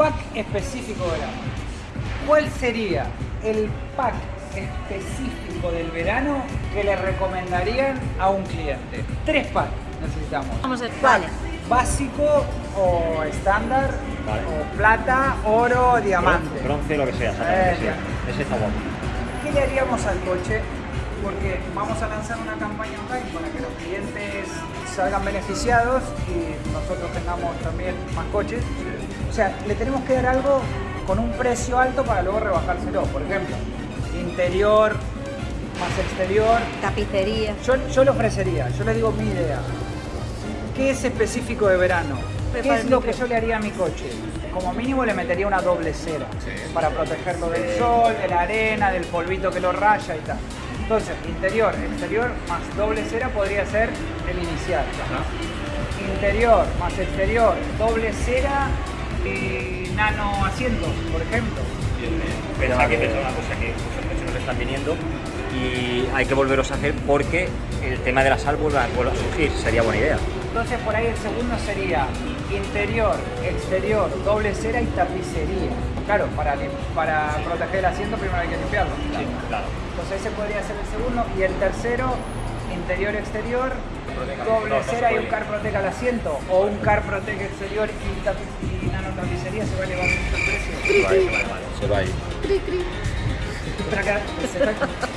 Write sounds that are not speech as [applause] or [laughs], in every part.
pack específico de verano. ¿Cuál sería el pack específico del verano que le recomendarían a un cliente? Tres packs necesitamos. Vamos a ver, vale. Básico o estándar, Vale. o plata, oro, diamante. Bronce, lo que sea, exactamente, Eh, sí. Ese está guapo. ¿Qué le haríamos al coche? Porque vamos a lanzar una campaña online para que los clientes salgan beneficiados y nosotros tengamos también más coches. O sea, le tenemos que dar algo con un precio alto para luego rebajárselo. Por ejemplo, interior más exterior. Tapicería. Yo, yo le ofrecería, yo le digo mi idea. ¿Qué es específico de verano? ¿Qué es lo que yo le haría a mi coche? Como mínimo le metería una doble cera para protegerlo del sol, de la arena, del polvito que lo raya y tal. Entonces, interior, exterior más doble cera podría ser el inicial. Interior más exterior, doble cera y nano asientos, por ejemplo. Pero que pensar una cosa, que muchos coches nos están viniendo y hay que volveros a hacer porque el tema de la sal vuelve a, vuelve a surgir, sería buena idea. Entonces por ahí el segundo sería interior, exterior, doble cera y tapicería. Claro, para, para proteger el asiento primero hay que limpiarlo. claro. Entonces ese podría ser el segundo. Y el tercero, interior, exterior, doble No, no se cera y un car protege al asiento. O un car protege exterior y, tapi- y se va a elevar mucho el precio. Se va, se está-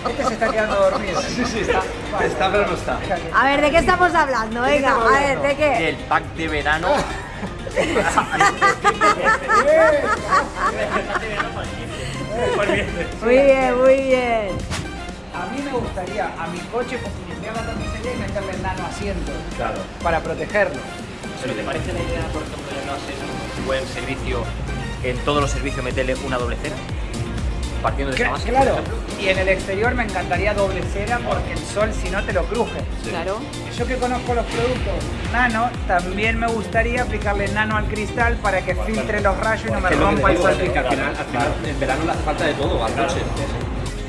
este se está quedando dormido. Sí, sí, está. Está, pero no está. A ver, ¿de qué estamos hablando? Venga, a ver? ¿de qué? El pack de verano. [laughs] Muy bien, muy bien. A mí me gustaría a mi coche limpiar la tapicería y meterle el nano asiento Claro. para protegerlo. ¿Pero te parece la idea, por ejemplo, de no hacer un buen servicio, en todos los servicios meterle una doble cera? Partiendo de esa base, Claro, y en el exterior me encantaría doble cera porque el sol si no te lo cruje. Claro. Yo que conozco los productos nano, también me gustaría aplicarle nano al cristal para que filtre los rayos y no me rompa el sol. al final, al final en verano le hace falta de todo al coche.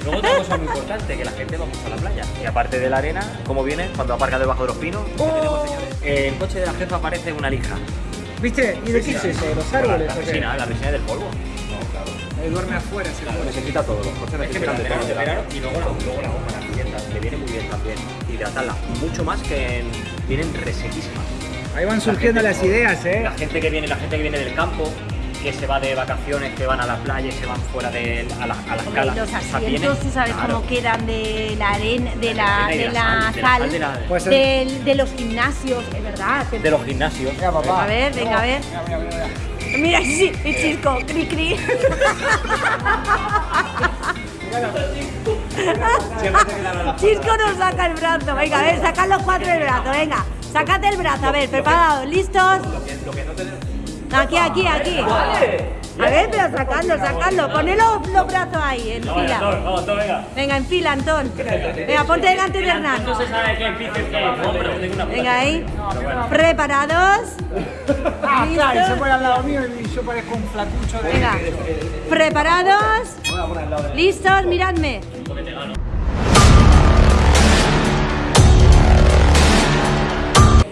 Luego otra cosa muy importante, que la gente va mucho a la playa. Y aparte de la arena, ¿cómo viene? Cuando aparca debajo de los pinos. ¿qué tenemos, señores? El coche de la jefa parece una lija. ¿Viste? ¿Y de qué es eso? ¿De los árboles? La qué? resina, la resina del polvo. Ahí duerme afuera ese cuerpo. Necesita todo, los coches Es que necesitan de verano, todo. de verano y luego la, luego la goma, las piedras, que viene muy bien también. Hidratarla mucho más que en, vienen resequísimas. Ahí van surgiendo La las ideas, ¿eh? La gente que viene, la gente que viene del campo, que se va de vacaciones, que van a la playa y se van fuera de a, la, a las Hombre, calas. y los asientos, tú sabes claro. cómo quedan de la arena, de la, y de la sal, de la sal, sal de la- el- del- de los gimnasios, es verdad. de los gimnasios. Mira, papá. A ver, venga, a ver. Mira, mira, mira, mira. Mira, sí, el chisco, cri cri. [laughs] Chisco nos saca el brazo. Venga, a ver, sacad los cuatro el brazo, venga. Sacad el brazo, a ver, preparados, listos. Aquí, aquí, aquí. A ver, pero sacando, sacando. Poned los, brazos ahí, en fila. Vamos, todo, venga. Venga, en fila, Antón. Venga, ponte delante de Hernán. No se sabe qué es. Venga ahí. Preparados. Ah, claro, se pone al lado mío y yo parezco un flacucho de... Venga. Preparados. Listos, miradme.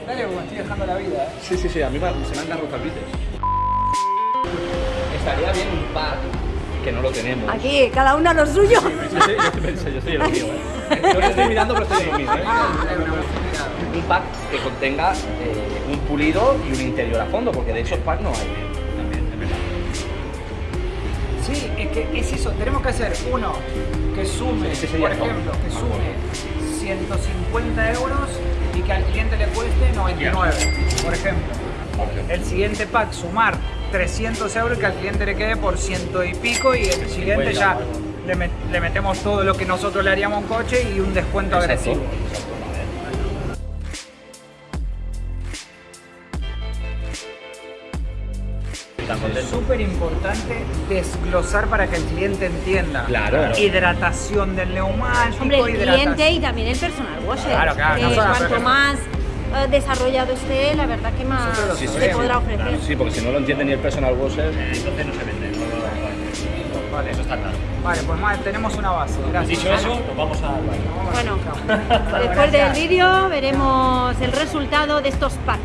Dale, estoy dejando la vida, ¿eh? Sí, sí, sí, a mí me- se me han dado los. Estaría bien un pack que no lo tenemos. Aquí, cada uno a lo suyo. Yo soy, yo pensé, yo soy el mío, ¿eh? Yo lo estoy mirando, pero estoy en lo mío, ¿eh? Un pack que contenga eh, un pulido y un interior a fondo, porque de esos packs no hay. También, es verdad. Sí, es que es eso, tenemos que hacer uno que sume, por ejemplo, que sume 150 euros y que al cliente le cueste 99, por ejemplo. El siguiente pack, sumar 300 euros y que al cliente le quede por ciento y pico y el siguiente ya le, met- le metemos todo lo que nosotros le haríamos a un coche y un descuento Exacto, agresivo. Es súper importante desglosar para que el cliente entienda. Claro. Hidratación del neumático, Hombre, el hidratación- cliente y también el personal washer. Claro, claro, no la cuanto más eh, eh, desarrollado esté, la verdad que más se podrá ofrecer. Sí, porque si no lo entiende ni el personal washer, eh, entonces no se vende. No, vale, eso está claro. Vale, pues más, tenemos una base. Pues gracias. Dicho eso, pues nos vamos a... Bueno, bueno después [laughs] del vídeo veremos el resultado de estos packs.